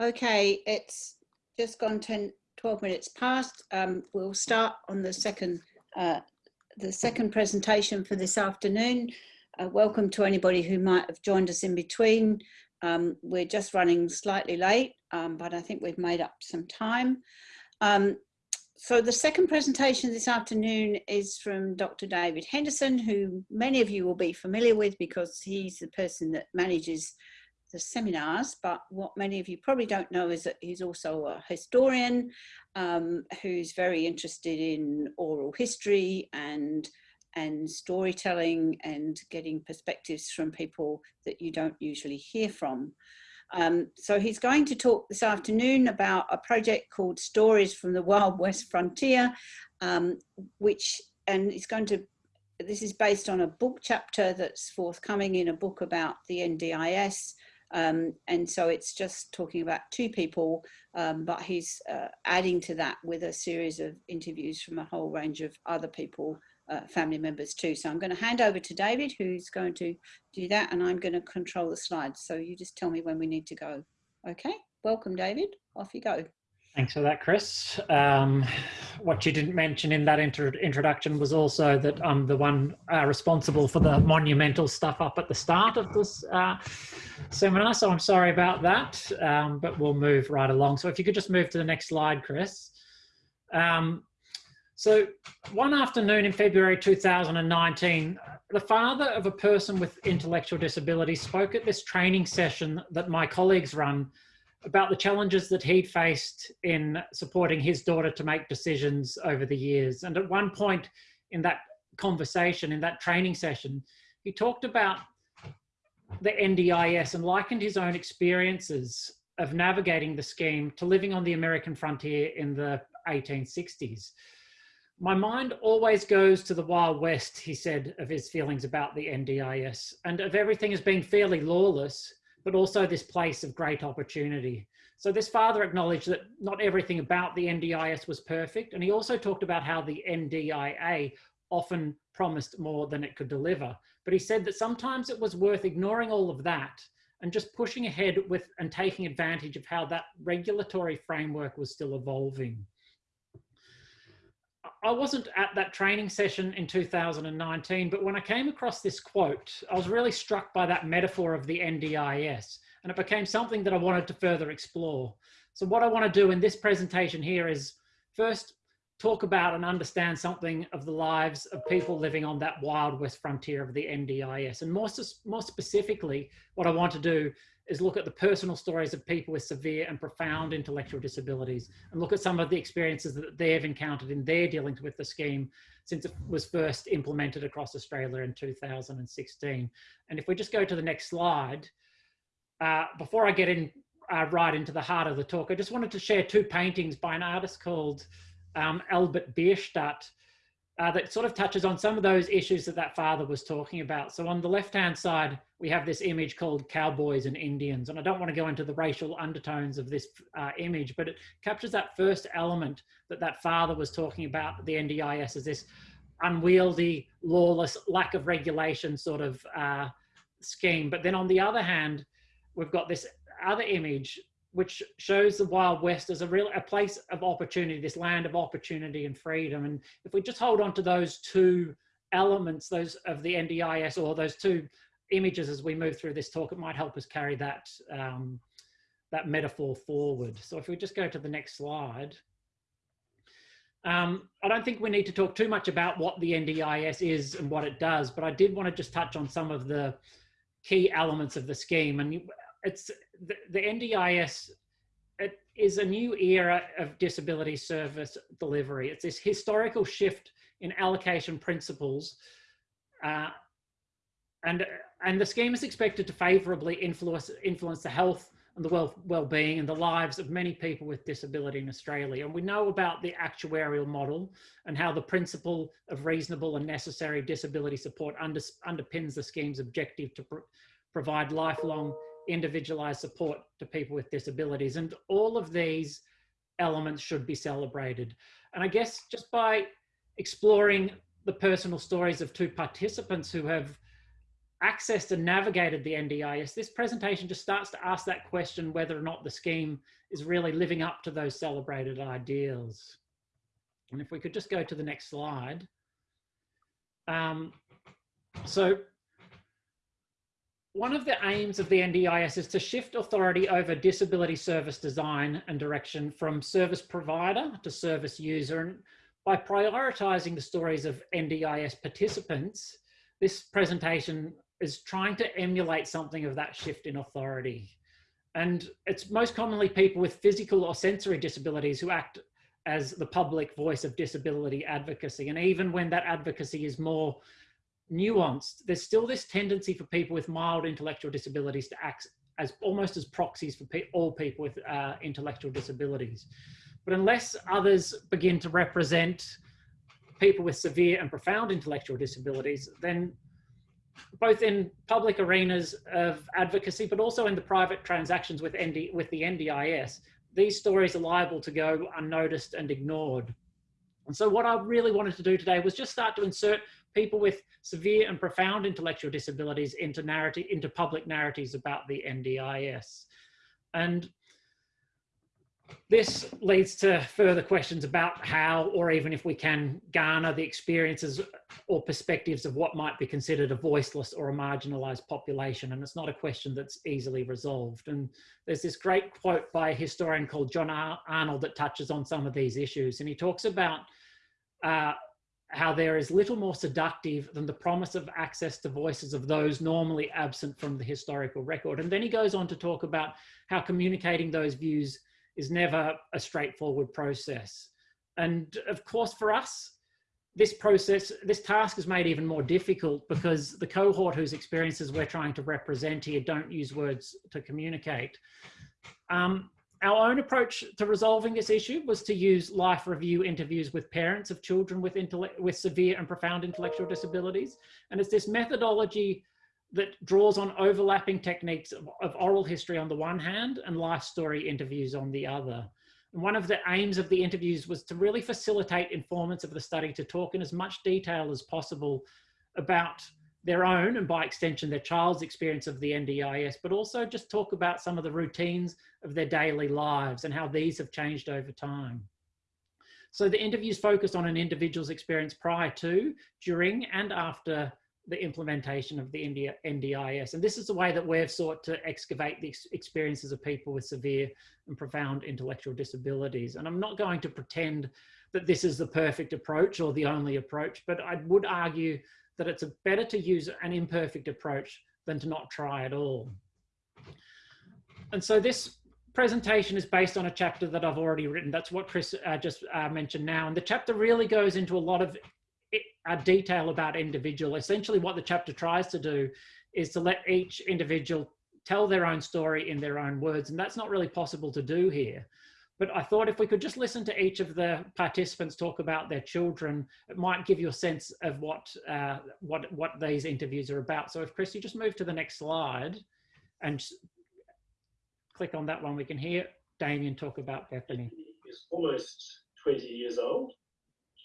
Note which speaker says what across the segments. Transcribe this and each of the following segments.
Speaker 1: Okay, it's just gone 10, 12 minutes past. Um, we'll start on the second, uh, the second presentation for this afternoon. Uh, welcome to anybody who might have joined us in between. Um, we're just running slightly late, um, but I think we've made up some time. Um, so the second presentation this afternoon is from Dr. David Henderson, who many of you will be familiar with because he's the person that manages the seminars, but what many of you probably don't know is that he's also a historian um, who's very interested in oral history and and storytelling and getting perspectives from people that you don't usually hear from. Um, so he's going to talk this afternoon about a project called Stories from the Wild West Frontier, um, which, and he's going to, this is based on a book chapter that's forthcoming in a book about the NDIS. Um, and so it's just talking about two people, um, but he's uh, adding to that with a series of interviews from a whole range of other people uh, family members too. So I'm going to hand over to David, who's going to do that, and I'm going to control the slides. So you just tell me when we need to go. Okay, welcome, David. Off you go.
Speaker 2: Thanks for that, Chris. Um, what you didn't mention in that intro introduction was also that I'm the one uh, responsible for the monumental stuff up at the start of this uh, seminar, so I'm sorry about that, um, but we'll move right along. So if you could just move to the next slide, Chris. Um, so one afternoon in February 2019, the father of a person with intellectual disability spoke at this training session that my colleagues run about the challenges that he'd faced in supporting his daughter to make decisions over the years. And at one point in that conversation, in that training session, he talked about the NDIS and likened his own experiences of navigating the scheme to living on the American frontier in the 1860s. My mind always goes to the Wild West, he said, of his feelings about the NDIS and of everything as being fairly lawless, but also this place of great opportunity. So this father acknowledged that not everything about the NDIS was perfect. And he also talked about how the NDIA often promised more than it could deliver. But he said that sometimes it was worth ignoring all of that and just pushing ahead with and taking advantage of how that regulatory framework was still evolving. I wasn't at that training session in 2019, but when I came across this quote, I was really struck by that metaphor of the NDIS, and it became something that I wanted to further explore. So what I want to do in this presentation here is first talk about and understand something of the lives of people living on that wild west frontier of the NDIS. And more, more specifically, what I want to do is look at the personal stories of people with severe and profound intellectual disabilities and look at some of the experiences that they've encountered in their dealings with the scheme since it was first implemented across Australia in 2016. And if we just go to the next slide, uh, before I get in uh, right into the heart of the talk, I just wanted to share two paintings by an artist called um, Albert Bierstadt, uh, that sort of touches on some of those issues that that father was talking about. So on the left-hand side, we have this image called Cowboys and Indians. And I don't want to go into the racial undertones of this uh, image, but it captures that first element that that father was talking about the NDIS as this unwieldy, lawless, lack of regulation sort of uh, scheme. But then on the other hand, we've got this other image which shows the Wild West as a real a place of opportunity, this land of opportunity and freedom. And if we just hold on to those two elements, those of the NDIS or those two images as we move through this talk, it might help us carry that um, that metaphor forward. So if we just go to the next slide. Um, I don't think we need to talk too much about what the NDIS is and what it does, but I did want to just touch on some of the key elements of the scheme. And it's the, the NDIS it is a new era of disability service delivery. It's this historical shift in allocation principles. Uh, and, and the scheme is expected to favorably influence, influence the health and the well, well-being and the lives of many people with disability in Australia. And we know about the actuarial model and how the principle of reasonable and necessary disability support under, underpins the scheme's objective to provide lifelong individualized support to people with disabilities. And all of these elements should be celebrated. And I guess just by exploring the personal stories of two participants who have accessed and navigated the NDIS, this presentation just starts to ask that question whether or not the scheme is really living up to those celebrated ideals. And if we could just go to the next slide. Um, so one of the aims of the NDIS is to shift authority over disability service design and direction from service provider to service user. And by prioritizing the stories of NDIS participants, this presentation is trying to emulate something of that shift in authority. And it's most commonly people with physical or sensory disabilities who act as the public voice of disability advocacy. And even when that advocacy is more nuanced, there's still this tendency for people with mild intellectual disabilities to act as almost as proxies for pe all people with uh, intellectual disabilities. But unless others begin to represent people with severe and profound intellectual disabilities, then both in public arenas of advocacy, but also in the private transactions with, ND, with the NDIS, these stories are liable to go unnoticed and ignored. And so what I really wanted to do today was just start to insert people with severe and profound intellectual disabilities into narrative, into public narratives about the NDIS. And this leads to further questions about how, or even if we can garner the experiences or perspectives of what might be considered a voiceless or a marginalized population. And it's not a question that's easily resolved. And there's this great quote by a historian called John Arnold that touches on some of these issues. And he talks about uh, how there is little more seductive than the promise of access to voices of those normally absent from the historical record. And then he goes on to talk about how communicating those views is never a straightforward process. And of course, for us, this process, this task is made even more difficult because the cohort whose experiences we're trying to represent here don't use words to communicate. Um, our own approach to resolving this issue was to use life review interviews with parents of children with, with severe and profound intellectual disabilities. And it's this methodology that draws on overlapping techniques of, of, oral history on the one hand and life story interviews on the other. And one of the aims of the interviews was to really facilitate informants of the study to talk in as much detail as possible about their own and by extension their child's experience of the NDIS, but also just talk about some of the routines of their daily lives and how these have changed over time. So the interviews focused on an individual's experience prior to, during and after the implementation of the NDIS. And this is the way that we've sought to excavate the experiences of people with severe and profound intellectual disabilities. And I'm not going to pretend that this is the perfect approach or the only approach, but I would argue that it's better to use an imperfect approach than to not try at all. And so this presentation is based on a chapter that I've already written. That's what Chris uh, just uh, mentioned now. And the chapter really goes into a lot of a detail about individual. Essentially what the chapter tries to do is to let each individual tell their own story in their own words. And that's not really possible to do here. But I thought if we could just listen to each of the participants talk about their children, it might give you a sense of what, uh, what, what these interviews are about. So if Chris, you just move to the next slide and click on that one, we can hear Damien talk about Bethany.
Speaker 3: Is almost 20 years old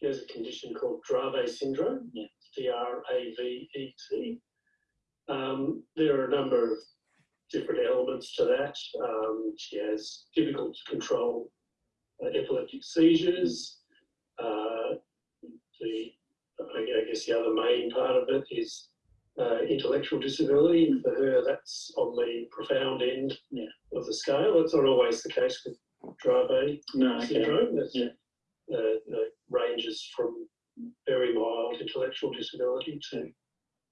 Speaker 3: has a condition called Dravet syndrome, yeah. D-R-A-V-E-T. Um, there are a number of different elements to that. Um, she has difficult to control uh, epileptic seizures. Uh, the, I guess the other main part of it is uh, intellectual disability. For her, that's on the profound end yeah. of the scale. It's not always the case with Dravet no, syndrome. Okay. Yeah uh, ranges from very mild intellectual disability to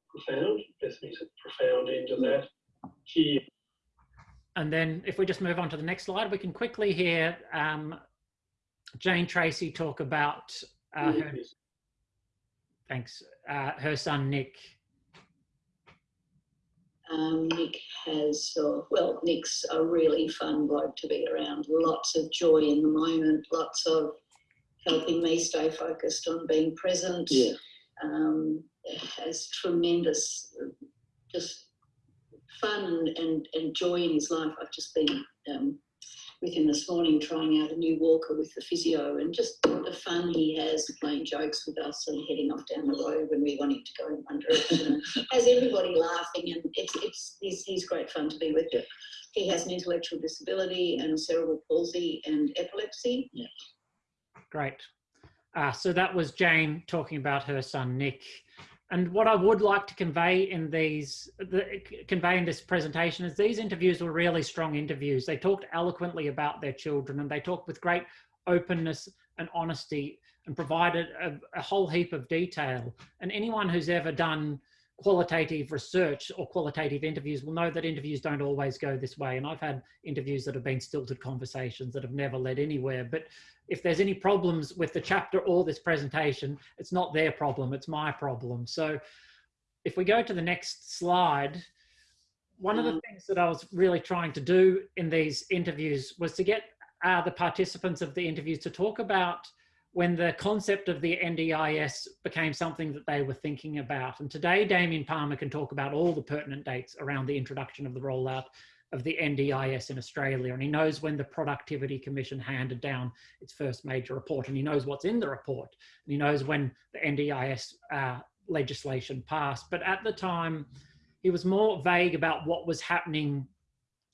Speaker 3: profound. Bethany's at the profound end of that. Here.
Speaker 2: And then if we just move on to the next slide, we can quickly hear um, Jane Tracy talk about uh, her, thanks, uh, her son Nick.
Speaker 4: Um, Nick has, uh, well, Nick's a really fun bloke to be around. Lots of joy in the moment, lots of helping me stay focused on being present.
Speaker 3: Yeah.
Speaker 4: Um, has tremendous, just fun and, and, and joy in his life. I've just been um, with him this morning, trying out a new walker with the physio, and just the fun he has playing jokes with us and heading off down the road when we want him to go in one direction. has everybody laughing, and it's it's he's, he's great fun to be with.
Speaker 5: Yeah.
Speaker 4: He has an intellectual disability and cerebral palsy and epilepsy.
Speaker 2: Great. Uh, so that was Jane talking about her son Nick. And what I would like to convey in these, the, convey in this presentation is these interviews were really strong interviews. They talked eloquently about their children and they talked with great openness and honesty and provided a, a whole heap of detail. And anyone who's ever done qualitative research or qualitative interviews will know that interviews don't always go this way. And I've had interviews that have been stilted conversations that have never led anywhere. But if there's any problems with the chapter or this presentation, it's not their problem, it's my problem. So if we go to the next slide, one of the things that I was really trying to do in these interviews was to get uh, the participants of the interviews to talk about when the concept of the NDIS became something that they were thinking about. And today, Damien Palmer can talk about all the pertinent dates around the introduction of the rollout of the NDIS in Australia. And he knows when the Productivity Commission handed down its first major report, and he knows what's in the report, and he knows when the NDIS uh, legislation passed. But at the time, he was more vague about what was happening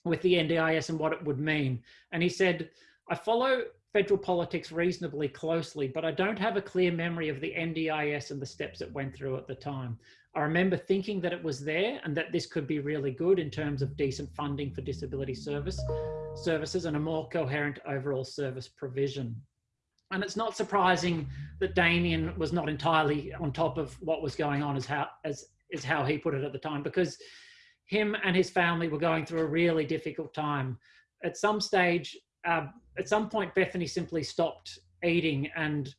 Speaker 2: with the NDIS and what it would mean. And he said, I follow federal politics reasonably closely, but I don't have a clear memory of the NDIS and the steps it went through at the time. I remember thinking that it was there and that this could be really good in terms of decent funding for disability service services and a more coherent overall service provision. And it's not surprising that Damien was not entirely on top of what was going on as how as is how he put it at the time because him and his family were going through a really difficult time. At some stage, uh, at some point, Bethany simply stopped eating, and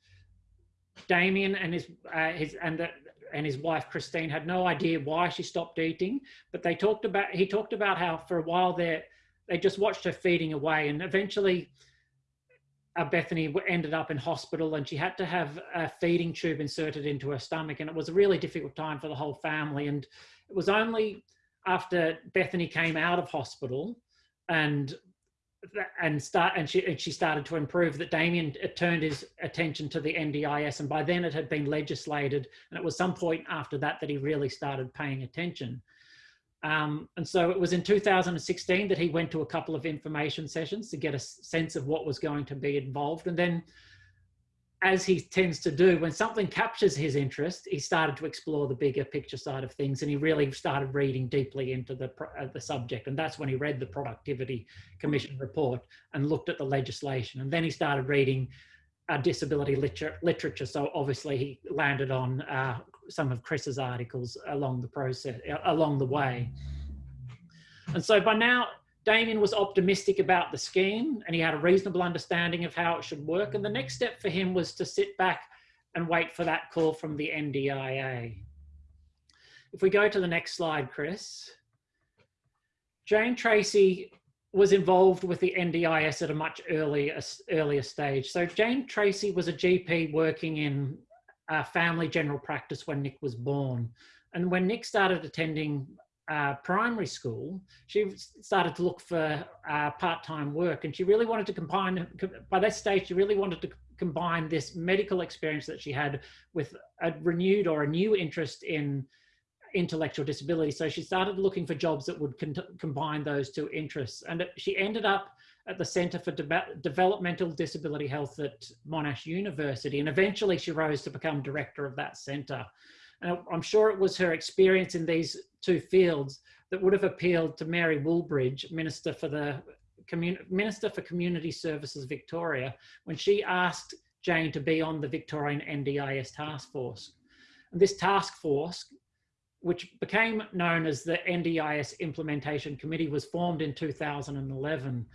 Speaker 2: Damien and his uh, his and the, and his wife Christine had no idea why she stopped eating. But they talked about he talked about how for a while there they just watched her feeding away, and eventually. Uh, Bethany ended up in hospital and she had to have a feeding tube inserted into her stomach. And it was a really difficult time for the whole family. And it was only after Bethany came out of hospital and and start and she and she started to improve that Damien turned his attention to the NDIS and by then it had been legislated and it was some point after that that he really started paying attention. Um, and so it was in 2016 that he went to a couple of information sessions to get a sense of what was going to be involved and then as he tends to do, when something captures his interest, he started to explore the bigger picture side of things, and he really started reading deeply into the uh, the subject. And that's when he read the Productivity Commission report and looked at the legislation. And then he started reading uh, disability liter literature. So obviously, he landed on uh, some of Chris's articles along the process, uh, along the way. And so by now, Damien was optimistic about the scheme and he had a reasonable understanding of how it should work. And the next step for him was to sit back and wait for that call from the NDIA. If we go to the next slide, Chris. Jane Tracy was involved with the NDIS at a much earlier, earlier stage. So Jane Tracy was a GP working in uh, family general practice when Nick was born. And when Nick started attending uh, primary school, she started to look for uh, part-time work and she really wanted to combine, by that stage, she really wanted to combine this medical experience that she had with a renewed or a new interest in intellectual disability. So she started looking for jobs that would combine those two interests. And she ended up at the Centre for De Developmental Disability Health at Monash University. And eventually she rose to become director of that centre. And I'm sure it was her experience in these two fields that would have appealed to Mary Wooldridge, Minister for the Minister for Community Services Victoria, when she asked Jane to be on the Victorian NDIS task force. And this task force, which became known as the NDIS Implementation Committee, was formed in 2011.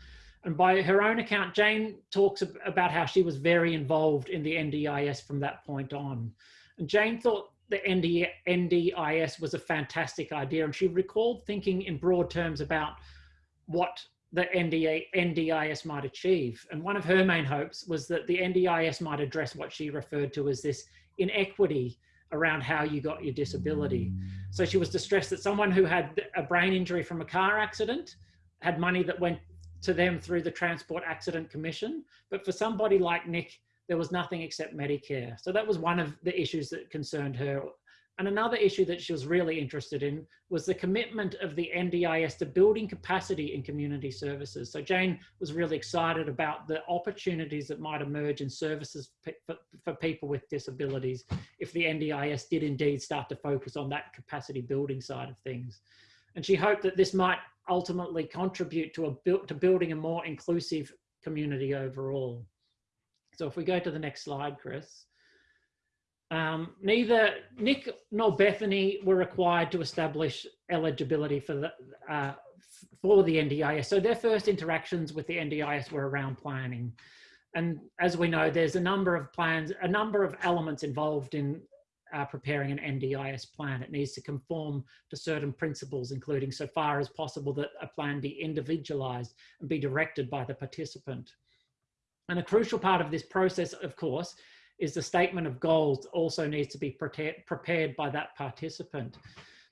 Speaker 2: And by her own account, Jane talks about how she was very involved in the NDIS from that point on. And Jane thought the ND, NDIS was a fantastic idea. And she recalled thinking in broad terms about what the NDA, NDIS might achieve. And one of her main hopes was that the NDIS might address what she referred to as this inequity around how you got your disability. So she was distressed that someone who had a brain injury from a car accident had money that went to them through the Transport Accident Commission. But for somebody like Nick, there was nothing except Medicare. So that was one of the issues that concerned her. And another issue that she was really interested in was the commitment of the NDIS to building capacity in community services. So Jane was really excited about the opportunities that might emerge in services for, people with disabilities if the NDIS did indeed start to focus on that capacity building side of things. And she hoped that this might ultimately contribute to, a, to building a more inclusive community overall. So if we go to the next slide, Chris. Um, neither Nick nor Bethany were required to establish eligibility for the, uh, for the NDIS. So their first interactions with the NDIS were around planning. And as we know, there's a number of plans, a number of elements involved in uh, preparing an NDIS plan. It needs to conform to certain principles, including so far as possible that a plan be individualized and be directed by the participant. And a crucial part of this process, of course, is the statement of goals also needs to be prepared by that participant.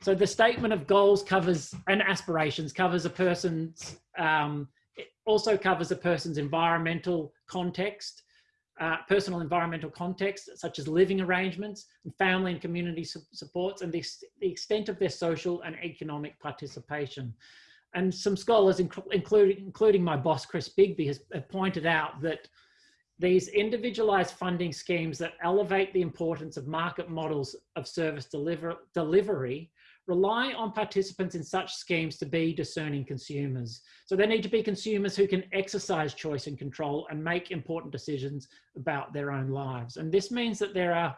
Speaker 2: So the statement of goals covers and aspirations covers a person's, um, it also covers a person's environmental context, uh, personal environmental context, such as living arrangements and family and community su supports and the, the extent of their social and economic participation. And some scholars, including, including my boss, Chris Bigby, has uh, pointed out that these individualized funding schemes that elevate the importance of market models of service deliver, delivery rely on participants in such schemes to be discerning consumers. So they need to be consumers who can exercise choice and control and make important decisions about their own lives. And this means that there are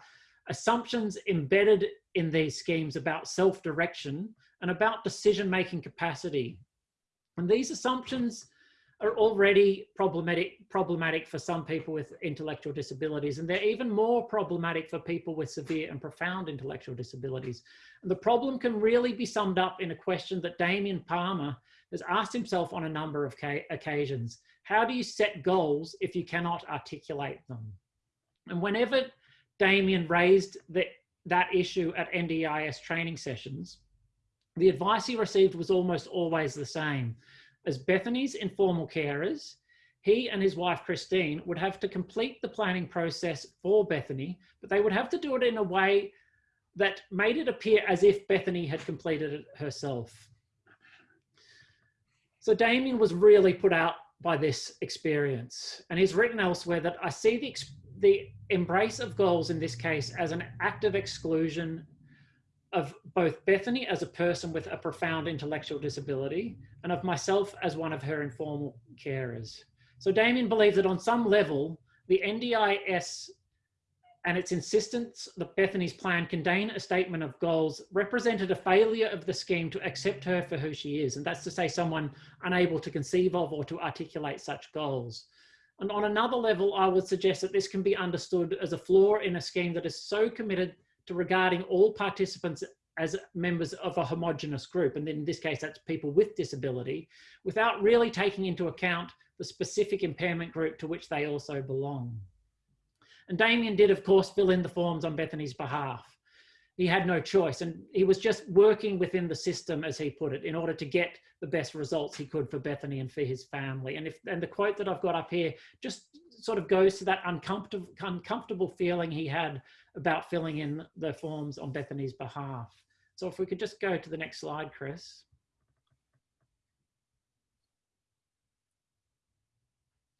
Speaker 2: assumptions embedded in these schemes about self-direction and about decision-making capacity. And these assumptions are already problematic, problematic for some people with intellectual disabilities, and they're even more problematic for people with severe and profound intellectual disabilities. And the problem can really be summed up in a question that Damien Palmer has asked himself on a number of occasions. How do you set goals if you cannot articulate them? And whenever Damien raised the, that issue at NDIS training sessions, the advice he received was almost always the same as Bethany's informal carers, he and his wife Christine would have to complete the planning process for Bethany, but they would have to do it in a way that made it appear as if Bethany had completed it herself. So Damien was really put out by this experience and he's written elsewhere that I see the, the embrace of goals in this case as an act of exclusion of both Bethany as a person with a profound intellectual disability and of myself as one of her informal carers. So Damien believes that on some level, the NDIS and its insistence that Bethany's plan contain a statement of goals represented a failure of the scheme to accept her for who she is. And that's to say someone unable to conceive of or to articulate such goals. And on another level, I would suggest that this can be understood as a flaw in a scheme that is so committed regarding all participants as members of a homogenous group, and in this case, that's people with disability, without really taking into account the specific impairment group to which they also belong. And Damien did, of course, fill in the forms on Bethany's behalf. He had no choice, and he was just working within the system, as he put it, in order to get the best results he could for Bethany and for his family. And if and the quote that I've got up here just sort of goes to that uncomfortable uncomfortable feeling he had about filling in the forms on Bethany's behalf. So if we could just go to the next slide, Chris.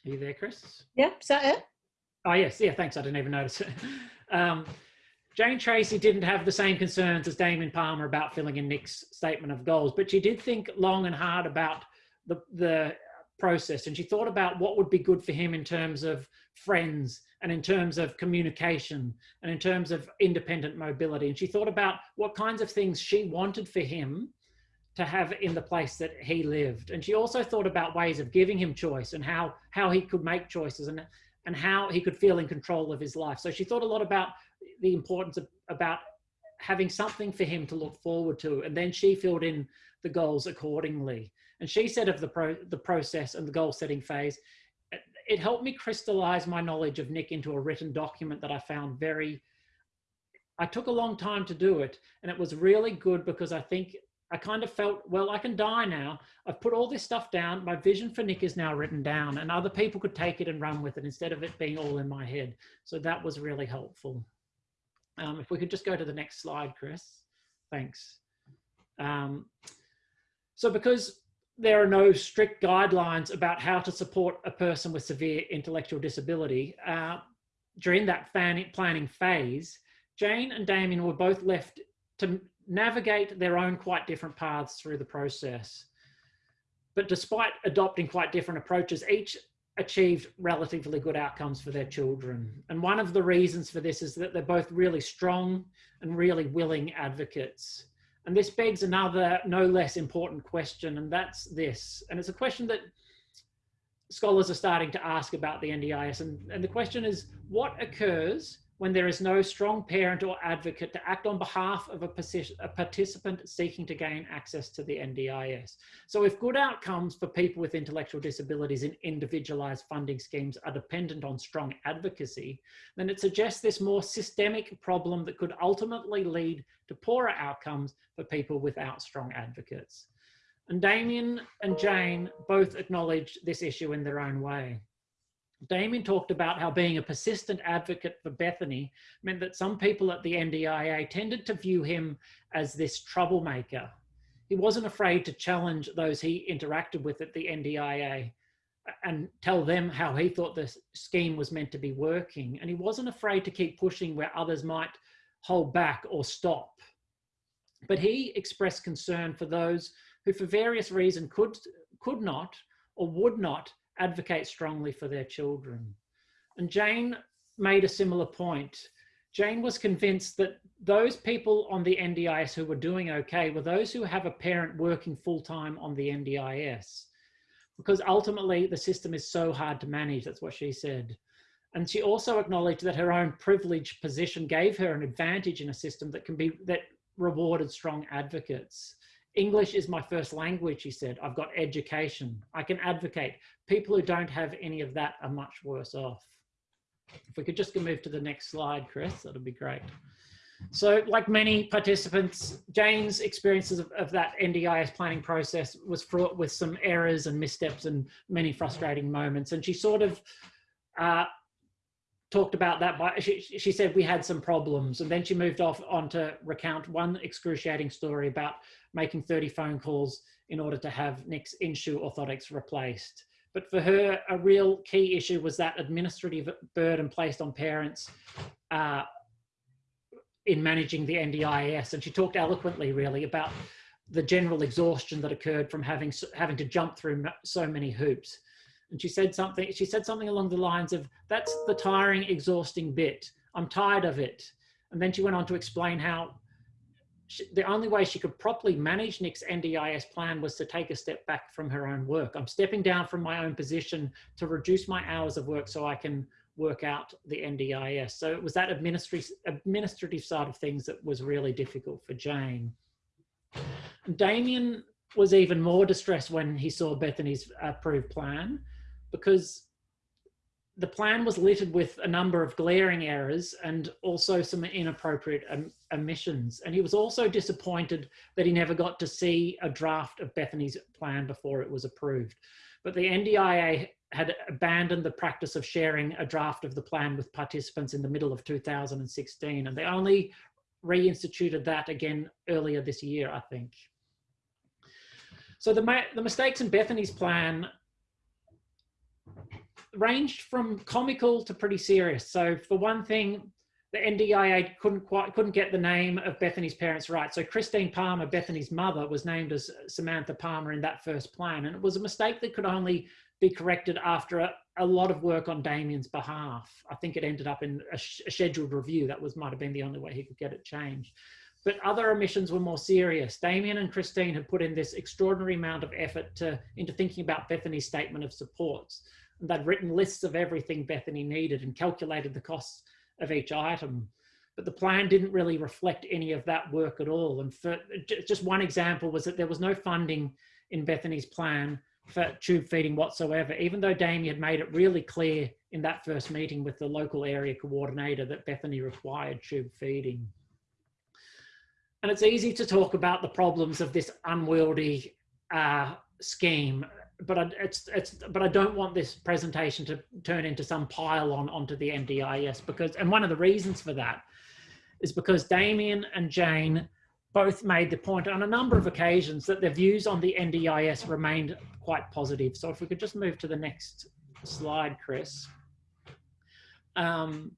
Speaker 2: Are you there, Chris?
Speaker 1: Yeah, is that it?
Speaker 2: Oh, yes. Yeah, thanks. I didn't even notice it. Um, Jane Tracy didn't have the same concerns as Damien Palmer about filling in Nick's statement of goals, but she did think long and hard about the, the process and she thought about what would be good for him in terms of friends and in terms of communication and in terms of independent mobility. And she thought about what kinds of things she wanted for him to have in the place that he lived. And she also thought about ways of giving him choice and how, how he could make choices and, and how he could feel in control of his life. So she thought a lot about the importance of about having something for him to look forward to. And then she filled in the goals accordingly. And she said of the, pro, the process and the goal setting phase, it helped me crystallize my knowledge of Nick into a written document that I found very, I took a long time to do it. And it was really good because I think I kind of felt, well, I can die now. I've put all this stuff down. My vision for Nick is now written down, and other people could take it and run with it instead of it being all in my head. So that was really helpful. Um, if we could just go to the next slide, Chris. Thanks. Um, so because there are no strict guidelines about how to support a person with severe intellectual disability, uh, during that planning phase, Jane and Damien were both left to navigate their own quite different paths through the process. But despite adopting quite different approaches, each achieved relatively good outcomes for their children. And one of the reasons for this is that they're both really strong and really willing advocates. And this begs another no less important question, and that's this. And it's a question that scholars are starting to ask about the NDIS. And, and the question is, what occurs when there is no strong parent or advocate to act on behalf of a, a, participant seeking to gain access to the NDIS. So if good outcomes for people with intellectual disabilities in individualized funding schemes are dependent on strong advocacy, then it suggests this more systemic problem that could ultimately lead to poorer outcomes for people without strong advocates. And Damien and Jane both acknowledged this issue in their own way. Damien talked about how being a persistent advocate for Bethany meant that some people at the NDIA tended to view him as this troublemaker. He wasn't afraid to challenge those he interacted with at the NDIA and tell them how he thought the scheme was meant to be working. And he wasn't afraid to keep pushing where others might hold back or stop. But he expressed concern for those who for various reasons could, could not or would not advocate strongly for their children. And Jane made a similar point. Jane was convinced that those people on the NDIS who were doing okay were those who have a parent working full time on the NDIS. Because ultimately the system is so hard to manage, that's what she said. And she also acknowledged that her own privileged position gave her an advantage in a system that can be, that rewarded strong advocates. English is my first language, he said. I've got education. I can advocate. People who don't have any of that are much worse off. If we could just move to the next slide, Chris, that'd be great. So like many participants, Jane's experiences of, of, that NDIS planning process was fraught with some errors and missteps and many frustrating moments. And she sort of uh, talked about that by, she, she said we had some problems and then she moved off on to recount one excruciating story about making 30 phone calls in order to have Nick's in-shoe orthotics replaced. But for her, a real key issue was that administrative burden placed on parents uh, in managing the NDIS. And she talked eloquently, really, about the general exhaustion that occurred from having having to jump through so many hoops. And she said something. She said something along the lines of, "That's the tiring, exhausting bit. I'm tired of it." And then she went on to explain how she, the only way she could properly manage Nick's NDIS plan was to take a step back from her own work. I'm stepping down from my own position to reduce my hours of work so I can work out the NDIS. So it was that administrative, administrative side of things that was really difficult for Jane. Damien was even more distressed when he saw Bethany's approved plan because the plan was littered with a number of glaring errors and also some inappropriate omissions. And he was also disappointed that he never got to see a draft of Bethany's plan before it was approved. But the NDIA had abandoned the practice of sharing a draft of the plan with participants in the middle of 2016. And they only reinstituted that again earlier this year, I think. So the, the mistakes in Bethany's plan ranged from comical to pretty serious. So for one thing, the NDIA couldn't quite couldn't get the name of Bethany's parents right. So Christine Palmer, Bethany's mother, was named as Samantha Palmer in that first plan, and it was a mistake that could only be corrected after a, a lot of work on Damien's behalf. I think it ended up in a, sh a scheduled review. That was might have been the only way he could get it changed. But other omissions were more serious. Damien and Christine had put in this extraordinary amount of effort to, into thinking about Bethany's statement of supports they'd written lists of everything Bethany needed and calculated the costs of each item. But the plan didn't really reflect any of that work at all. And for just one example was that there was no funding in Bethany's plan for tube feeding whatsoever, even though Damien had made it really clear in that first meeting with the local area coordinator that Bethany required tube feeding. And it's easy to talk about the problems of this unwieldy uh, scheme, but I, it's, it's, but I don't want this presentation to turn into some pile on onto the NDIS because, and one of the reasons for that is because Damien and Jane both made the point on a number of occasions that their views on the NDIS remained quite positive. So if we could just move to the next slide, Chris. Um,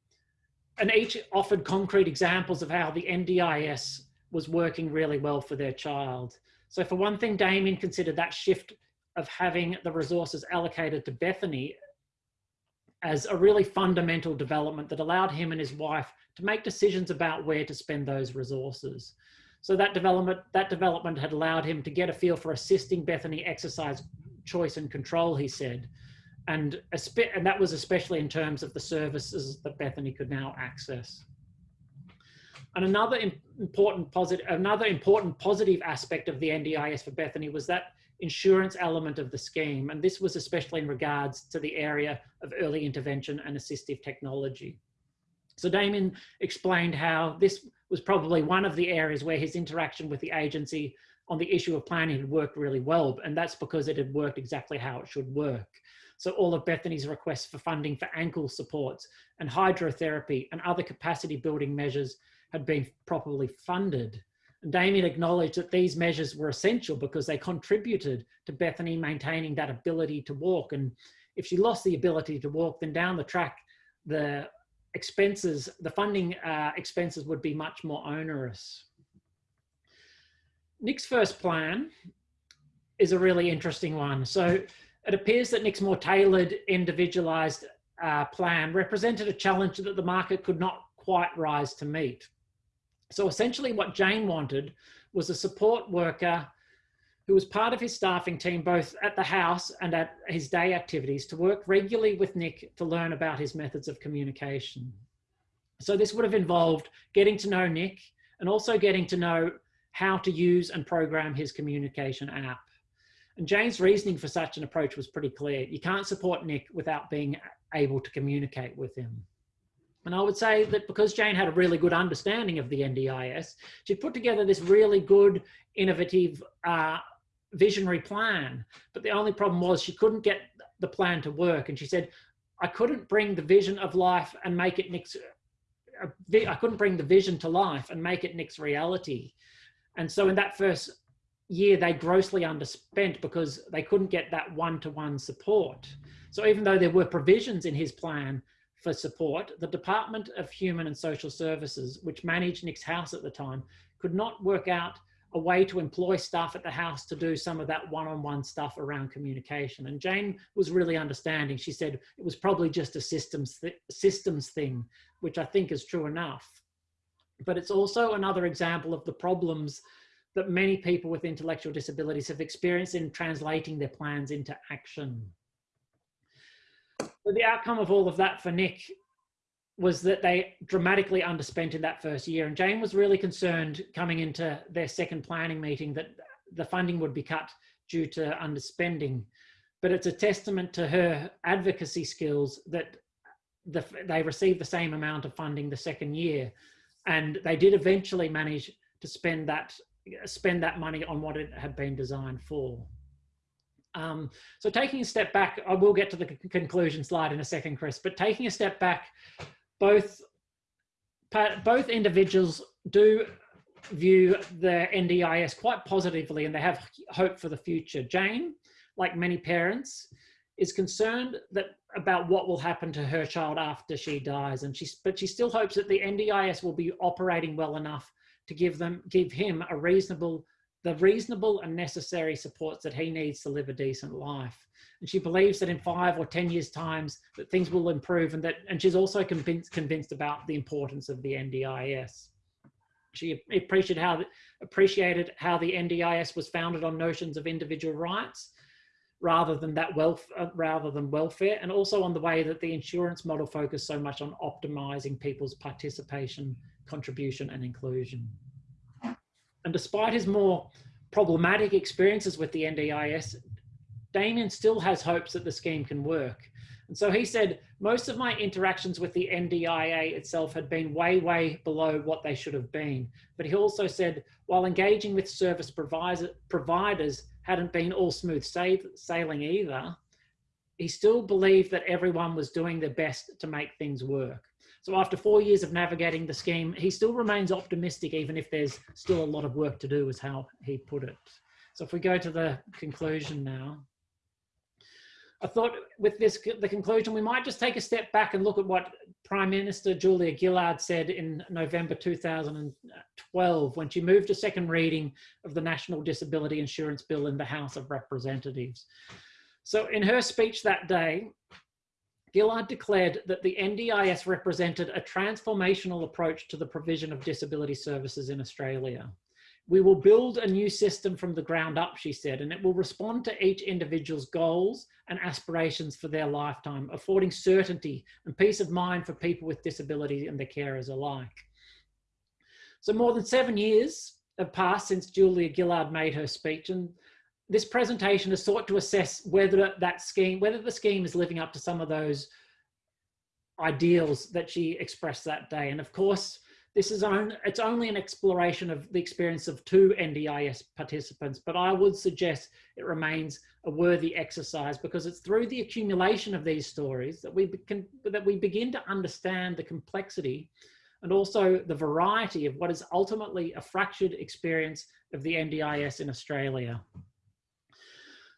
Speaker 2: and each offered concrete examples of how the NDIS was working really well for their child. So for one thing, Damien considered that shift of having the resources allocated to Bethany as a really fundamental development that allowed him and his wife to make decisions about where to spend those resources. So that development, that development had allowed him to get a feel for assisting Bethany exercise choice and control, he said. And, and that was especially in terms of the services that Bethany could now access. And another important positive, another important positive aspect of the NDIS for Bethany was that insurance element of the scheme. And this was especially in regards to the area of early intervention and assistive technology. So Damien explained how this was probably one of the areas where his interaction with the agency on the issue of planning had worked really well. And that's because it had worked exactly how it should work. So all of Bethany's requests for funding for ankle supports and hydrotherapy and other capacity building measures had been properly funded. Damien acknowledged that these measures were essential because they contributed to Bethany maintaining that ability to walk. And if she lost the ability to walk, then down the track, the expenses, the funding uh, expenses would be much more onerous. Nick's first plan is a really interesting one. So it appears that Nick's more tailored, individualized uh, plan represented a challenge that the market could not quite rise to meet. So essentially what Jane wanted was a support worker who was part of his staffing team, both at the house and at his day activities to work regularly with Nick to learn about his methods of communication. So this would have involved getting to know Nick and also getting to know how to use and program his communication app. And Jane's reasoning for such an approach was pretty clear. You can't support Nick without being able to communicate with him. And I would say that because Jane had a really good understanding of the NDIS, she put together this really good, innovative, uh, visionary plan. But the only problem was she couldn't get the plan to work. And she said, I couldn't bring the vision of life and make it Nick's, uh, I couldn't bring the vision to life and make it Nick's reality. And so in that first year, they grossly underspent because they couldn't get that one-to-one -one support. So even though there were provisions in his plan, for support, the Department of Human and Social Services, which managed Nick's house at the time, could not work out a way to employ staff at the house to do some of that one-on-one -on -one stuff around communication. And Jane was really understanding. She said it was probably just a systems, th systems thing, which I think is true enough. But it's also another example of the problems that many people with intellectual disabilities have experienced in translating their plans into action. The outcome of all of that for Nick was that they dramatically underspent in that first year. And Jane was really concerned coming into their second planning meeting that the funding would be cut due to underspending. But it's a testament to her advocacy skills that the, they received the same amount of funding the second year. And they did eventually manage to spend that, spend that money on what it had been designed for. Um, so taking a step back, I will get to the conclusion slide in a second, Chris, but taking a step back, both, both individuals do view the NDIS quite positively and they have hope for the future. Jane, like many parents, is concerned that about what will happen to her child after she dies and she but she still hopes that the NDIS will be operating well enough to give them give him a reasonable the reasonable and necessary supports that he needs to live a decent life. And she believes that in five or 10 years times that things will improve and that, and she's also convinced, convinced about the importance of the NDIS. She appreciated how, appreciated how the NDIS was founded on notions of individual rights rather than that wealth, uh, rather than welfare, and also on the way that the insurance model focused so much on optimizing people's participation, contribution, and inclusion. And despite his more problematic experiences with the NDIS, Damien still has hopes that the scheme can work. And so he said, most of my interactions with the NDIA itself had been way, way below what they should have been. But he also said, while engaging with service provider, providers hadn't been all smooth sailing either, he still believed that everyone was doing their best to make things work. So after four years of navigating the scheme, he still remains optimistic, even if there's still a lot of work to do, is how he put it. So if we go to the conclusion now. I thought with this, the conclusion, we might just take a step back and look at what Prime Minister Julia Gillard said in November 2012 when she moved a second reading of the National Disability Insurance Bill in the House of Representatives. So in her speech that day, Gillard declared that the NDIS represented a transformational approach to the provision of disability services in Australia. We will build a new system from the ground up, she said, and it will respond to each individual's goals and aspirations for their lifetime, affording certainty and peace of mind for people with disability and their carers alike. So more than seven years have passed since Julia Gillard made her speech and this presentation has sought to assess whether that scheme, whether the scheme is living up to some of those ideals that she expressed that day. And of course, this is on, it's only an exploration of the experience of two NDIS participants, but I would suggest it remains a worthy exercise because it's through the accumulation of these stories that we can, that we begin to understand the complexity and also the variety of what is ultimately a fractured experience of the NDIS in Australia.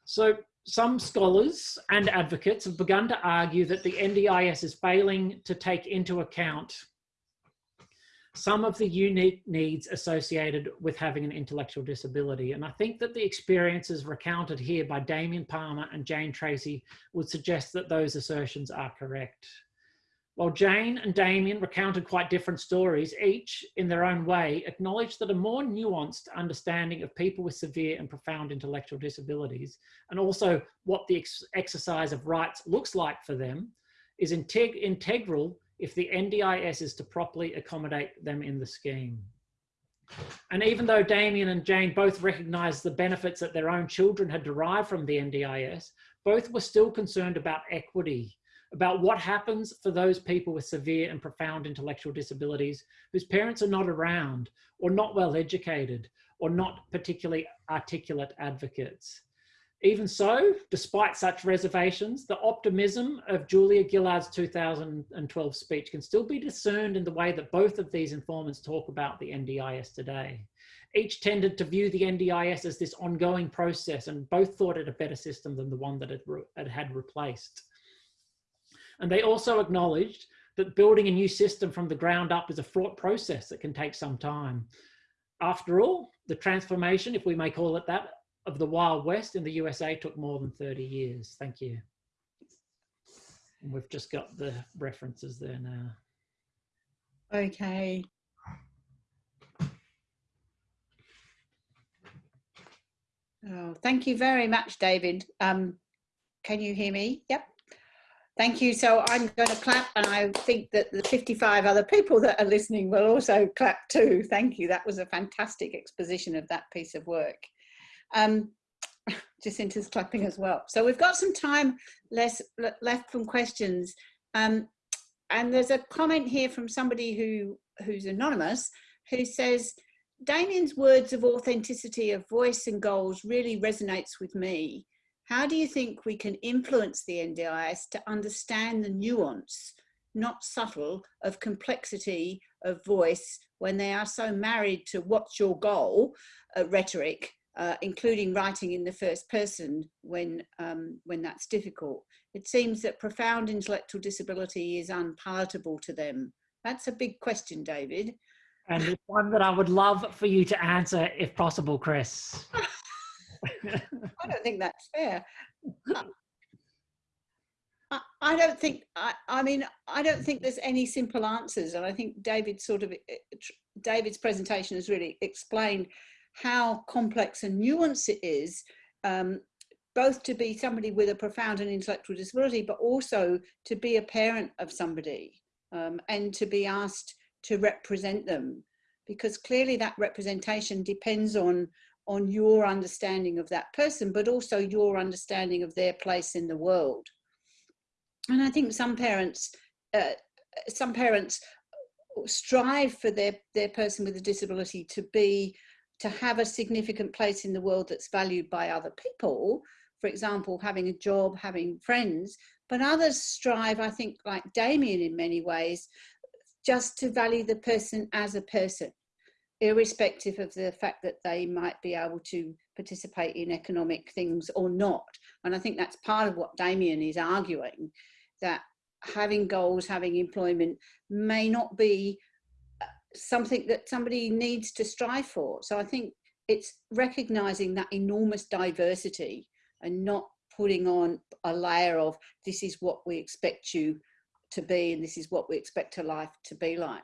Speaker 2: So some scholars and advocates have begun to argue that the NDIS is failing to take into account some of the unique needs associated with having an intellectual disability. And I think that the experiences recounted here by Damien Palmer and Jane Tracy would suggest that those assertions are correct. While Jane and Damien recounted quite different stories, each in their own way acknowledged that a more nuanced understanding of people with severe and profound intellectual disabilities, and also what the ex exercise of rights looks like for them, is integ integral if the NDIS is to properly accommodate them in the scheme. And even though Damien and Jane both recognised the benefits that their own children had derived from the NDIS, both were still concerned about equity, about what happens for those people with severe and profound intellectual disabilities whose parents are not around or not well educated or not particularly articulate advocates. Even so, despite such reservations, the optimism of Julia Gillard's 2012 speech can still be discerned in the way that both of these informants talk about the NDIS today. Each tended to view the NDIS as this ongoing process and both thought it a better system than the one that it, had replaced. And they also acknowledged that building a new system from the ground up is a fraught process that can take some time. After all, the transformation, if we may call it that, of the Wild West in the USA took more than 30 years. Thank you. And we've just got the references there now.
Speaker 1: Okay. Oh, thank you very much, David. Um, can you hear me? Yep. Thank you. So I'm going to clap and I think that the 55 other people that are listening will also clap too. Thank you. That was a fantastic exposition of that piece of work. Um, Jacinta's clapping as well. So we've got some time less, left from questions. Um, and there's a comment here from somebody who who's anonymous who says, Damien's words of authenticity of voice and goals really resonates with me. How do you think we can influence the NDIS to understand the nuance, not subtle, of complexity of voice when they are so married to what's your goal uh, rhetoric uh, including writing in the first person when, um, when that's difficult. It seems that profound intellectual disability is unpalatable to them. That's a big question, David.
Speaker 2: And it's one that I would love for you to answer if possible, Chris.
Speaker 1: I don't think that's fair. I, I don't think, I, I mean, I don't think there's any simple answers. And I think David sort of, eh, David's presentation has really explained how complex and nuanced it is, um, both to be somebody with a profound and intellectual disability, but also to be a parent of somebody um, and to be asked to represent them. Because clearly that representation depends on, on your understanding of that person, but also your understanding of their place in the world. and I think some parents, uh, some parents strive for their their person with a disability to be to have a significant place in the world that's valued by other people. For example, having a job, having friends, but others strive, I think, like Damien in many ways, just to value the person as a person, irrespective of the fact that they might be able to participate in economic things or not. And I think that's part of what Damien is arguing, that having goals, having employment may not be uh, something that somebody needs to strive for. So I think it's recognizing that enormous diversity and not putting on a layer of this is what we expect you to be and this is what we expect a life to be like.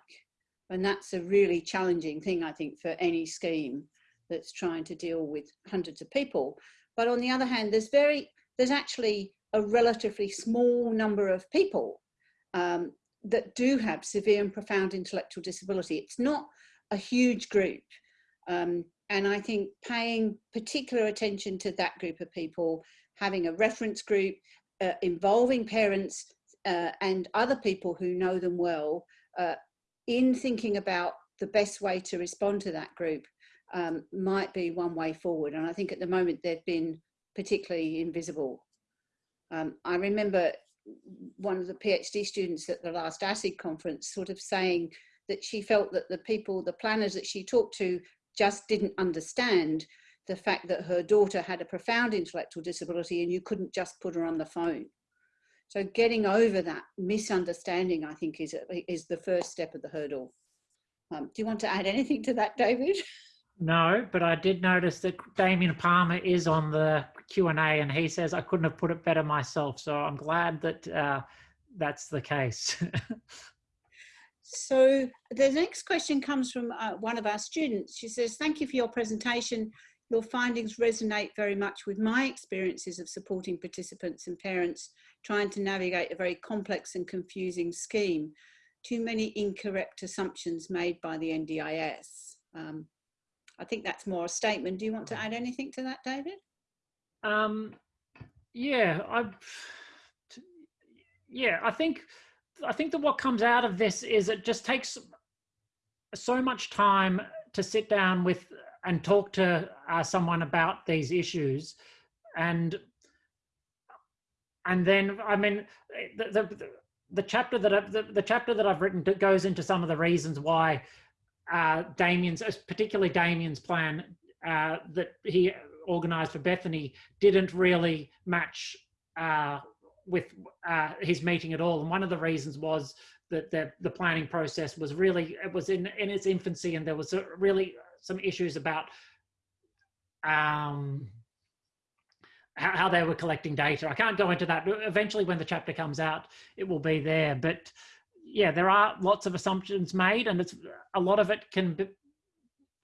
Speaker 1: And that's a really challenging thing, I think, for any scheme that's trying to deal with hundreds of people. But on the other hand, there's very, there's actually a relatively small number of people um, that do have severe and profound intellectual disability. It's not a huge group. Um, and I think paying particular attention to that group of people having a reference group, uh, involving parents uh, and other people who know them well uh, in thinking about the best way to respond to that group um, might be one way forward. And I think at the moment they've been particularly invisible. Um, I remember one of the PhD students at the last ASID conference sort of saying that she felt that the people, the planners that she talked to just didn't understand the fact that her daughter had a profound intellectual disability and you couldn't just put her on the phone. So getting over that misunderstanding, I think, is, is the first step of the hurdle. Um, do you want to add anything to that, David?
Speaker 2: No, but I did notice that Damien Palmer is on the Q&A and he says, I couldn't have put it better myself. So I'm glad that uh, that's the case.
Speaker 1: so the next question comes from uh, one of our students. She says, thank you for your presentation. Your findings resonate very much with my experiences of supporting participants and parents trying to navigate a very complex and confusing scheme. Too many incorrect assumptions made by the NDIS. Um, I think that's more a statement. Do you want to add anything to that, David?
Speaker 2: Um, yeah, I, yeah, I think, I think that what comes out of this is it just takes so much time to sit down with and talk to uh, someone about these issues and and then i mean the the, the chapter that I've, the, the chapter that i've written goes into some of the reasons why uh, Damien's, particularly Damien's plan uh, that he organized for Bethany didn't really match uh, with uh, his meeting at all. And one of the reasons was that the, the planning process was really, it was in, in its infancy and there was really some issues about um, how, how, they were collecting data. I can't go into that. Eventually, when the chapter comes out, it will be there. But yeah, there are lots of assumptions made, and it's a lot of it can be.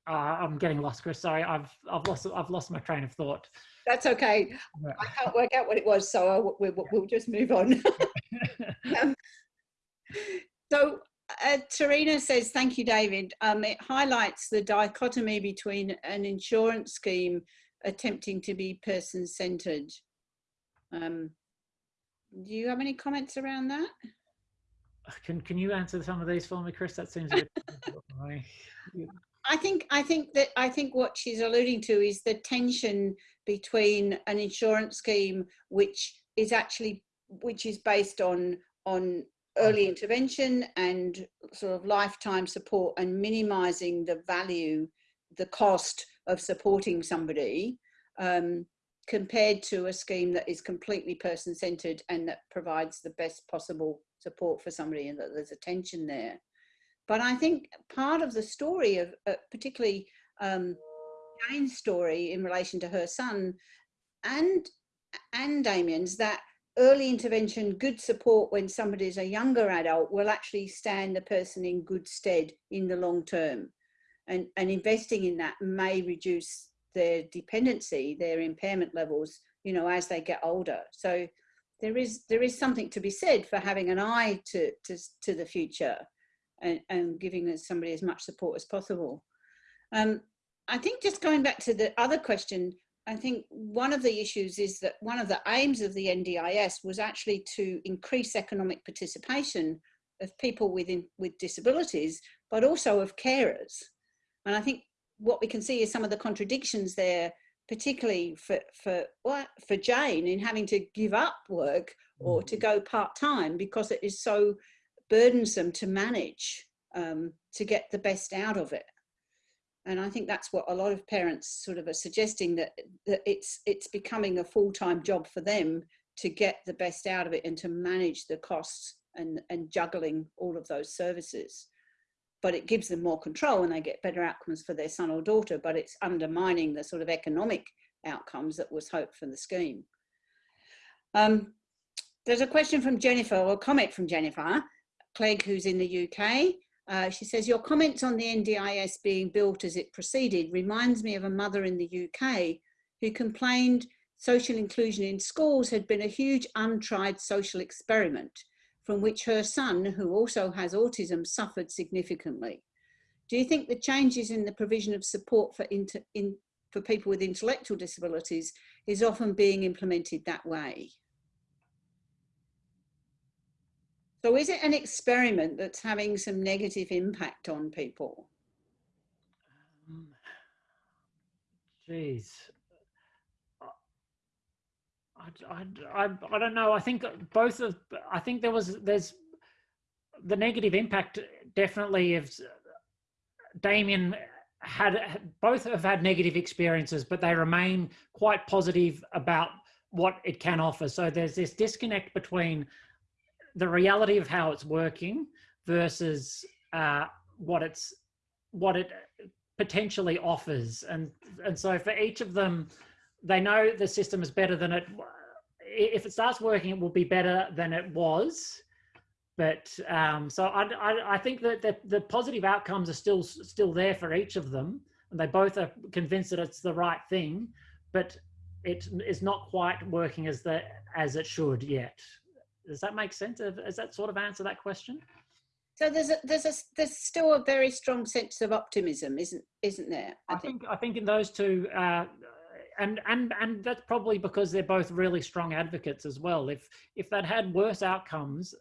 Speaker 2: Uh, I'm getting lost, Chris. Sorry, I've I've lost I've lost my train of thought.
Speaker 1: That's okay. I can't work out what it was, so we'll, we'll just move on. um, so uh, Tarina says, thank you, David. Um, it highlights the dichotomy between an insurance scheme attempting to be person-centered. Um, do you have any comments around that?
Speaker 2: Can Can you answer some of these for me, Chris? That seems a bit.
Speaker 1: I think I think that I think what she's alluding to is the tension between an insurance scheme which is actually which is based on on early intervention and sort of lifetime support and minimizing the value, the cost of supporting somebody um, compared to a scheme that is completely person centered and that provides the best possible support for somebody and that there's a tension there. But I think part of the story of uh, particularly um, Jane's story in relation to her son and and Damien's that early intervention, good support when somebody is a younger adult will actually stand the person in good stead in the long term. And, and investing in that may reduce their dependency, their impairment levels, you know, as they get older. So there is there is something to be said for having an eye to to, to the future and, and giving somebody as much support as possible. Um, I think just going back to the other question, I think one of the issues is that one of the aims of the NDIS was actually to increase economic participation of people with, with disabilities, but also of carers. And I think what we can see is some of the contradictions there, particularly for, for, for Jane in having to give up work or to go part-time because it is so burdensome to manage um, to get the best out of it. And I think that's what a lot of parents sort of are suggesting that, that it's, it's becoming a full-time job for them to get the best out of it and to manage the costs and, and juggling all of those services. But it gives them more control and they get better outcomes for their son or daughter, but it's undermining the sort of economic outcomes that was hoped from the scheme. Um, there's a question from Jennifer, or a comment from Jennifer Clegg, who's in the UK. Uh, she says, your comments on the NDIS being built as it proceeded reminds me of a mother in the UK who complained social inclusion in schools had been a huge untried social experiment from which her son, who also has autism, suffered significantly. Do you think the changes in the provision of support for, inter, in, for people with intellectual disabilities is often being implemented that way? So is it an experiment that's having some negative impact on people?
Speaker 2: Um, geez. I, I, I, don't know. I think both of, I think there was, there's the negative impact definitely of Damien had, both have had negative experiences, but they remain quite positive about what it can offer. So there's this disconnect between the reality of how it's working versus uh, what it's what it potentially offers and and so for each of them they know the system is better than it if it starts working it will be better than it was but um, so I, I, I think that the, the positive outcomes are still still there for each of them and they both are convinced that it's the right thing but it is not quite working as the as it should yet does that make sense? Does that sort of answer that question?
Speaker 1: So there's a, there's a, there's still a very strong sense of optimism, isn't isn't there?
Speaker 2: I, I think. think I think in those two, uh, and and and that's probably because they're both really strong advocates as well. If if they'd had worse outcomes,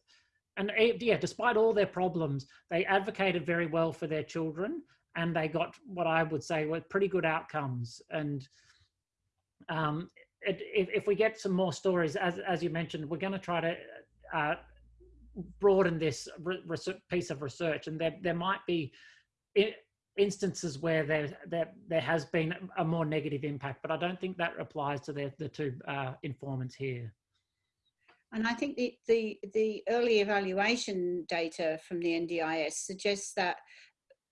Speaker 2: and eh, yeah, despite all their problems, they advocated very well for their children, and they got what I would say were pretty good outcomes. And um, it, if, if we get some more stories, as as you mentioned, we're going to try to uh, broaden this piece of research, and there there might be instances where there there there has been a more negative impact, but I don't think that applies to the the two uh, informants here.
Speaker 1: And I think the, the the early evaluation data from the NDIS suggests that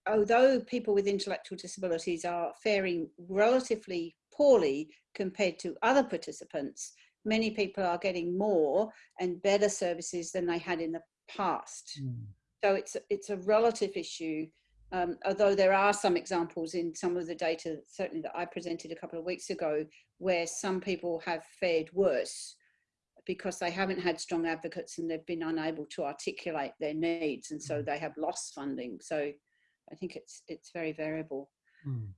Speaker 1: although people with intellectual disabilities are faring relatively poorly compared to other participants, many people are getting more and better services than they had in the past. Mm. So it's, it's a relative issue, um, although there are some examples in some of the data, certainly that I presented a couple of weeks ago, where some people have fared worse because they haven't had strong advocates and they've been unable to articulate their needs and so mm. they have lost funding. So I think it's, it's very variable. Mm.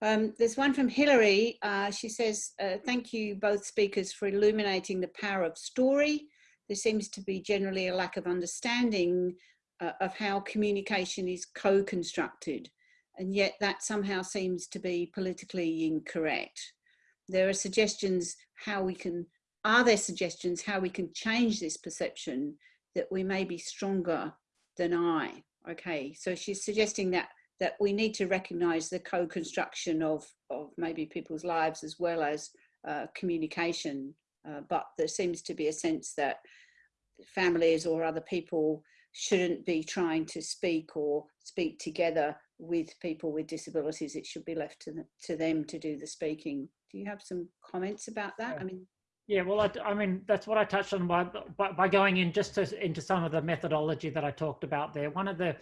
Speaker 1: Um, there's one from Hillary. Uh, she says, uh, thank you both speakers for illuminating the power of story. There seems to be generally a lack of understanding uh, of how communication is co-constructed and yet that somehow seems to be politically incorrect. There are suggestions how we can, are there suggestions how we can change this perception that we may be stronger than I? Okay, so she's suggesting that that we need to recognize the co-construction of, of maybe people's lives as well as uh, communication. Uh, but there seems to be a sense that families or other people shouldn't be trying to speak or speak together with people with disabilities. It should be left to, the, to them to do the speaking. Do you have some comments about that?
Speaker 2: Yeah.
Speaker 1: I mean,
Speaker 2: yeah, well, I, I, mean, that's what I touched on by, by, by going in just to, into some of the methodology that I talked about there. One of the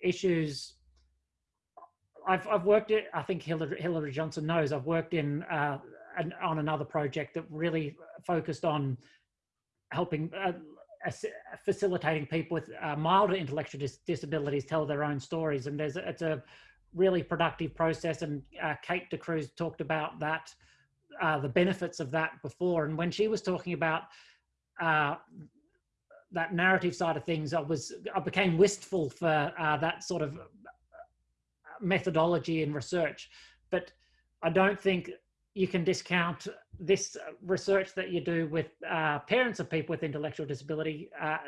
Speaker 2: issues I've, I've worked it, I think Hillary, Hillary Johnson knows, I've worked in uh, an, on another project that really focused on helping, uh, facilitating people with uh, milder intellectual dis disabilities tell their own stories. And there's a, it's a really productive process. And uh, Kate D'Cruz talked about that uh, the benefits of that before. And when she was talking about uh, that narrative side of things, I was I became wistful for uh, that sort of methodology in research. But I don't think you can discount this research that you do with uh, parents of people with intellectual disability, uh,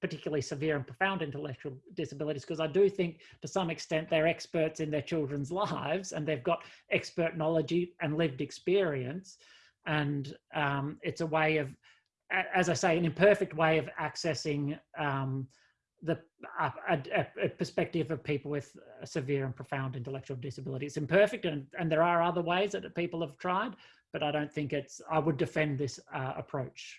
Speaker 2: particularly severe and profound intellectual disabilities, because I do think to some extent they're experts in their children's lives and they've got expert knowledge and lived experience. And um, it's a way of, as I say, an imperfect way of accessing um, the a, a, a, perspective of people with severe and profound intellectual disability. It's imperfect, and, and there are other ways that people have tried, but I don't think it's. I would defend this uh, approach.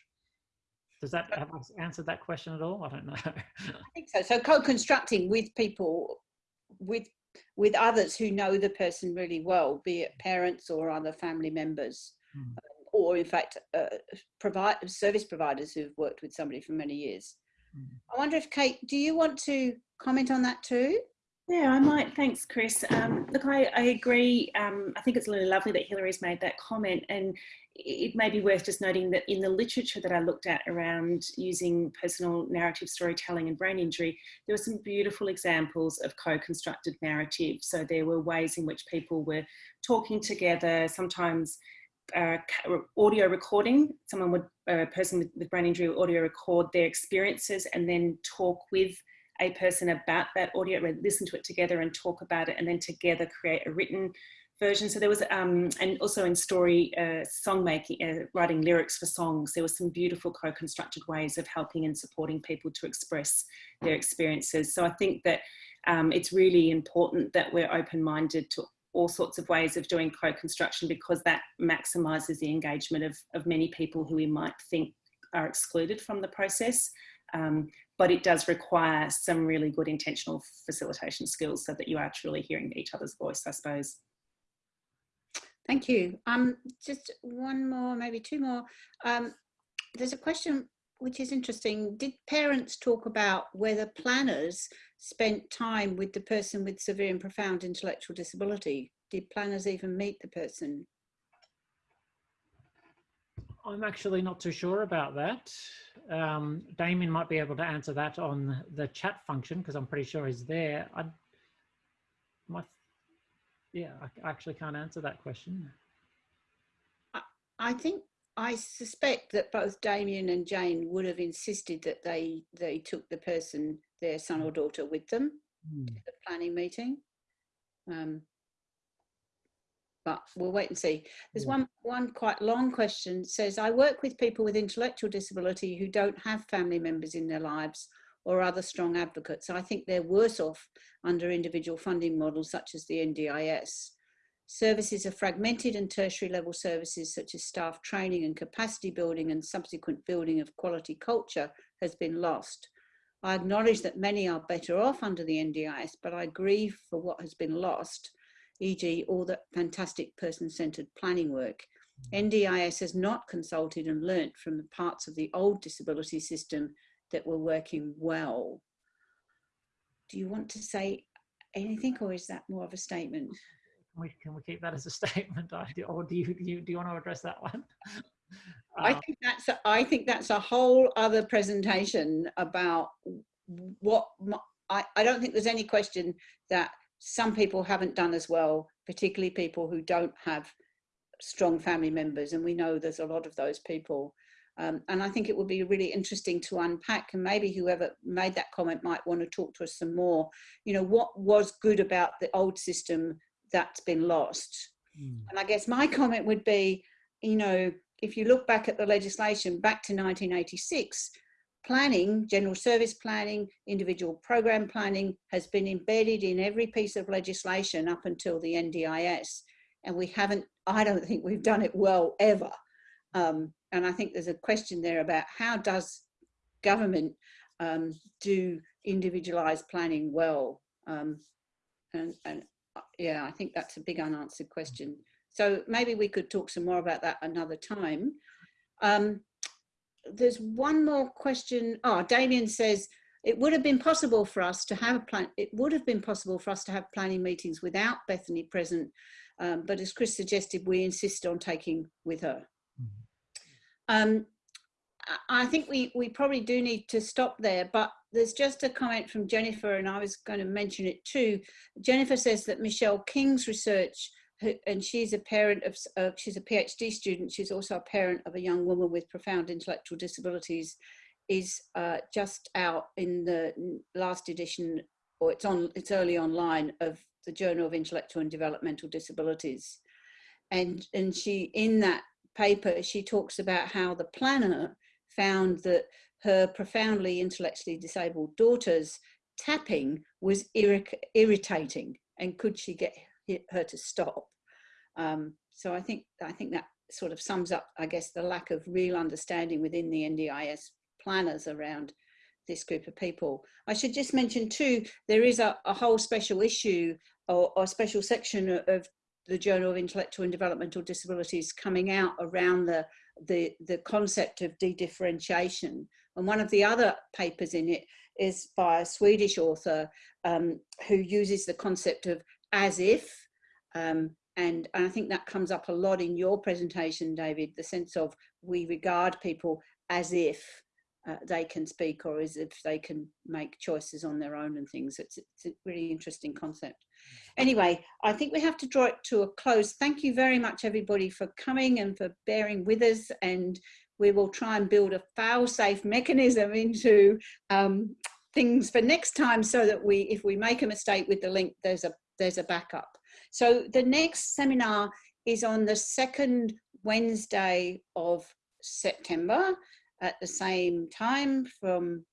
Speaker 2: Does that have I answered that question at all? I don't know.
Speaker 1: I think so. So co-constructing with people, with with others who know the person really well, be it parents or other family members, mm. or in fact, uh, provide service providers who've worked with somebody for many years. I wonder if Kate, do you want to comment on that too?
Speaker 5: Yeah, I might. Thanks, Chris. Um, look, I, I agree. Um, I think it's really lovely that Hillary's made that comment. And it may be worth just noting that in the literature that I looked at around using personal narrative storytelling and brain injury, there were some beautiful examples of co-constructed narrative. So there were ways in which people were talking together, sometimes uh, audio recording. Someone would, a person with, with brain injury, would audio record their experiences and then talk with a person about that audio, listen to it together and talk about it, and then together create a written version. So there was, um, and also in story uh, song making, uh, writing lyrics for songs, there were some beautiful co-constructed ways of helping and supporting people to express their experiences. So I think that um, it's really important that we're open-minded to all sorts of ways of doing co-construction because that maximises the engagement of, of many people who we might think are excluded from the process. Um, but it does require some really good intentional facilitation skills so that you are truly hearing each other's voice, I suppose.
Speaker 1: Thank you. Um, just one more, maybe two more. Um, there's a question which is interesting. Did parents talk about whether planners spent time with the person with severe and profound intellectual disability? Did planners even meet the person?
Speaker 2: I'm actually not too sure about that. Um, Damien might be able to answer that on the chat function because I'm pretty sure he's there. I, my, yeah, I actually can't answer that question.
Speaker 1: I, I think I suspect that both Damien and Jane would have insisted that they they took the person, their son or daughter, with them mm. to the planning meeting. Um, but we'll wait and see. There's yeah. one one quite long question. It says, I work with people with intellectual disability who don't have family members in their lives or other strong advocates. I think they're worse off under individual funding models such as the NDIS. Services are fragmented and tertiary level services such as staff training and capacity building and subsequent building of quality culture has been lost. I acknowledge that many are better off under the NDIS, but I grieve for what has been lost, e.g. all the fantastic person-centered planning work. NDIS has not consulted and learnt from the parts of the old disability system that were working well. Do you want to say anything or is that more of a statement?
Speaker 2: Can we, can we keep that as a statement, or do you, do you, do you want to address that one?
Speaker 1: I um, think that's a, I think that's a whole other presentation about what I, I don't think there's any question that some people haven't done as well, particularly people who don't have strong family members, and we know there's a lot of those people. Um, and I think it would be really interesting to unpack, and maybe whoever made that comment might want to talk to us some more. You know, what was good about the old system that's been lost. Mm. And I guess my comment would be, you know, if you look back at the legislation back to 1986, planning, general service planning, individual program planning has been embedded in every piece of legislation up until the NDIS. And we haven't, I don't think we've done it well ever. Um, and I think there's a question there about how does government um, do individualized planning well? Um, and, and yeah, I think that's a big unanswered question. So maybe we could talk some more about that another time. Um, there's one more question. Oh, Damien says, it would have been possible for us to have a plan. It would have been possible for us to have planning meetings without Bethany present Um, but as Chris suggested, we insist on taking with her. Um, I- I think we, we probably do need to stop there, but there's just a comment from Jennifer, and I was going to mention it too. Jennifer says that Michelle King's research, and she's a parent of, uh, she's a PhD student, she's also a parent of a young woman with profound intellectual disabilities, is uh, just out in the last edition, or it's on, it's early online of the Journal of Intellectual and Developmental Disabilities. And, and she, in that paper, she talks about how the planner found that her profoundly intellectually disabled daughter's tapping was irri- irritating and could she get her to stop um, so i think i think that sort of sums up i guess the lack of real understanding within the ndis planners around this group of people i should just mention too there is a, a whole special issue or, or special section of- the journal of intellectual and developmental disabilities coming out around the the, the concept of de-differentiation. And one of the other papers in it is by a Swedish author um, who uses the concept of as if, um, and I think that comes up a lot in your presentation, David, the sense of we regard people as if uh, they can speak or as if they can make choices on their own and things. It's, it's a really interesting concept. Anyway, I think we have to draw it to a close. Thank you very much, everybody, for coming and for bearing with us. And we will try and build a fail-safe mechanism into um, things for next time so that we, if we make a mistake with the link, there's a, there's a backup. So the next seminar is on the second Wednesday of September at the same time from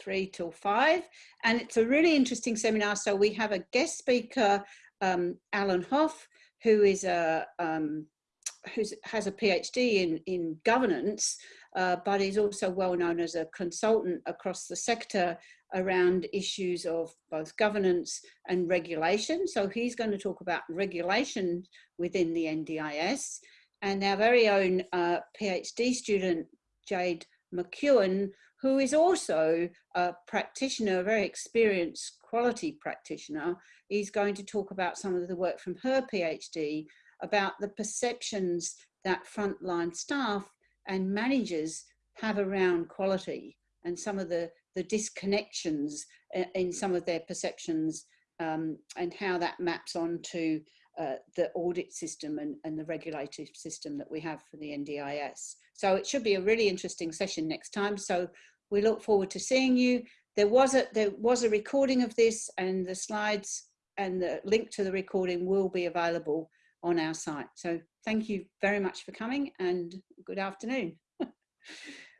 Speaker 1: three till five. And it's a really interesting seminar. So we have a guest speaker, um, Alan Hoff, who is a, um, who's, has a PhD in, in governance, uh, but is also well known as a consultant across the sector around issues of both governance and regulation. So he's going to talk about regulation within the NDIS. And our very own uh, PhD student, Jade McEwen, who is also a practitioner, a very experienced quality practitioner, is going to talk about some of the work from her PhD about the perceptions that frontline staff and managers have around quality and some of the, the disconnections in some of their perceptions um, and how that maps onto uh, the audit system and, and the regulative system that we have for the NDIS. So it should be a really interesting session next time. So we look forward to seeing you. There was a there was a recording of this and the slides and the link to the recording will be available on our site. So thank you very much for coming and good afternoon.